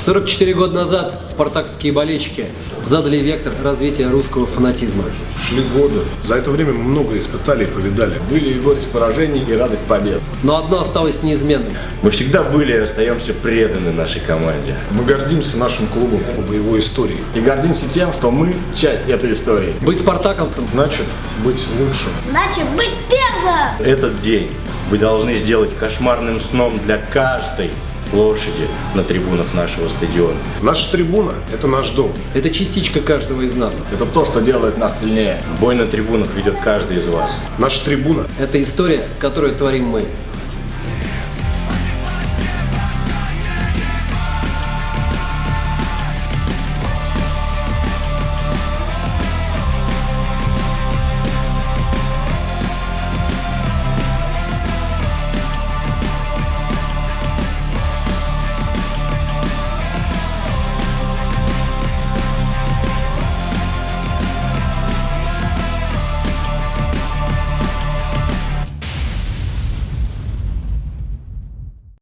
44 года назад спартаковские болельщики задали вектор развития русского фанатизма. Шли годы. За это время мы много испытали и повидали. Были и горечь поражений, и радость побед. Но одно осталось неизменным. Мы всегда были и остаемся преданы нашей команде. Мы гордимся нашим клубом по боевой истории. И гордимся тем, что мы часть этой истории. Быть спартаковцем Значит, быть лучшим. Значит, быть первым! Этот день вы должны сделать кошмарным сном для каждой лошади на трибунах нашего стадиона. Наша трибуна – это наш дом. – это частичка каждого из нас. Это то, что делает нас сильнее. Бой на трибунах ведет каждый из вас. Наша трибуна Это история, которую творим мы.